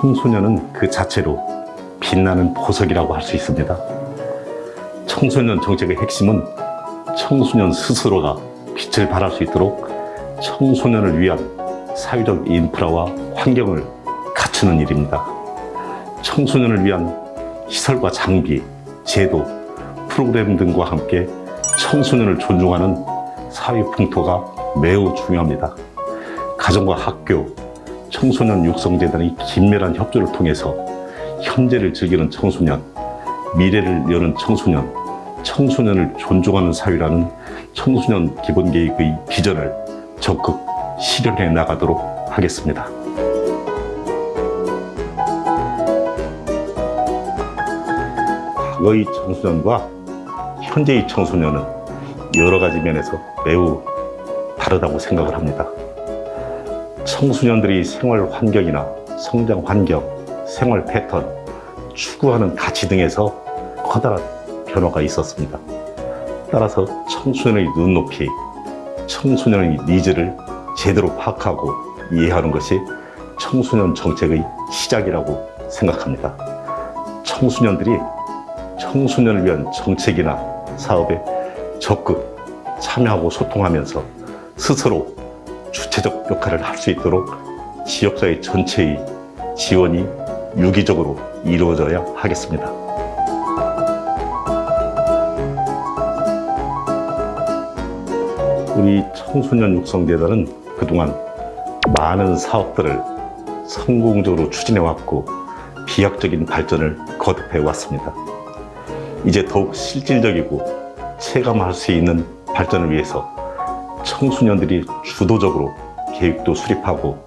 청소년은 그 자체로 빛나는 보석이라고 할 수 있습니다. 청소년 정책의 핵심은 청소년 스스로가 빛을 발할 수 있도록 청소년을 위한 사회적 인프라와 환경을 갖추는 일입니다. 청소년을 위한 시설과 장비, 제도, 프로그램 등과 함께 청소년을 존중하는 사회 풍토가 매우 중요합니다. 가정과 학교, 청소년 육성재단의 긴밀한 협조를 통해서 현재를 즐기는 청소년, 미래를 여는 청소년, 청소년을 존중하는 사회라는 청소년 기본계획의 비전을 적극 실현해 나가도록 하겠습니다. 과거의 청소년과 현재의 청소년은 여러 가지 면에서 매우 다르다고 생각을 합니다. 청소년들이 생활 환경이나 성장 환경, 생활 패턴, 추구하는 가치 등에서 커다란 변화가 있었습니다. 따라서 청소년의 눈높이, 청소년의 니즈를 제대로 파악하고 이해하는 것이 청소년 정책의 시작이라고 생각합니다. 청소년들이 청소년을 위한 정책이나 사업에 적극 참여하고 소통하면서 스스로 주체적 역할을 할 수 있도록 지역사회 전체의 지원이 유기적으로 이루어져야 하겠습니다. 우리 청소년 육성재단은 그동안 많은 사업들을 성공적으로 추진해왔고 비약적인 발전을 거듭해왔습니다. 이제 더욱 실질적이고 체감할 수 있는 발전을 위해서 청소년들이 주도적으로 계획도 수립하고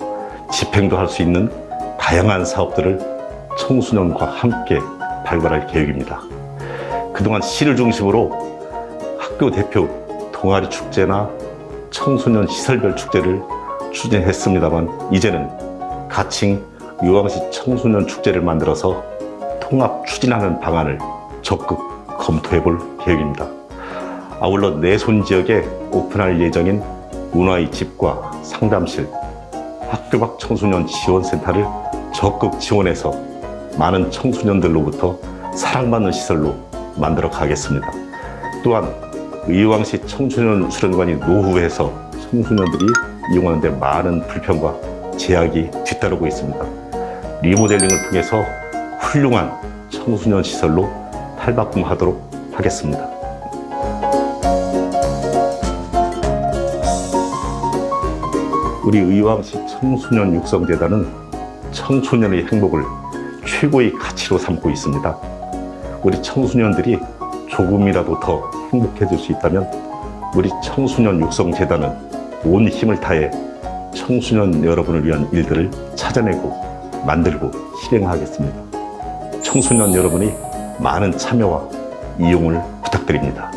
집행도 할 수 있는 다양한 사업들을 청소년과 함께 발굴할 계획입니다. 그동안 시를 중심으로 학교 대표 동아리 축제나 청소년 시설별 축제를 추진했습니다만 이제는 가칭 의왕시 청소년 축제를 만들어서 통합 추진하는 방안을 적극 검토해 볼 계획입니다. 아울러 내손 지역에 오픈할 예정인 문화의 집과 상담실, 학교 밖 청소년 지원센터를 적극 지원해서 많은 청소년들로부터 사랑받는 시설로 만들어 가겠습니다. 또한 의왕시 청소년 수련관이 노후해서 청소년들이 이용하는 데 많은 불편과 제약이 뒤따르고 있습니다. 리모델링을 통해서 훌륭한 청소년 시설로 탈바꿈하도록 하겠습니다. 우리 의왕시 청소년 육성재단은 청소년의 행복을 최고의 가치로 삼고 있습니다. 우리 청소년들이 조금이라도 더 행복해질 수 있다면 우리 청소년 육성재단은 온 힘을 다해 청소년 여러분을 위한 일들을 찾아내고 만들고 실행하겠습니다. 청소년 여러분이 많은 참여와 이용을 부탁드립니다.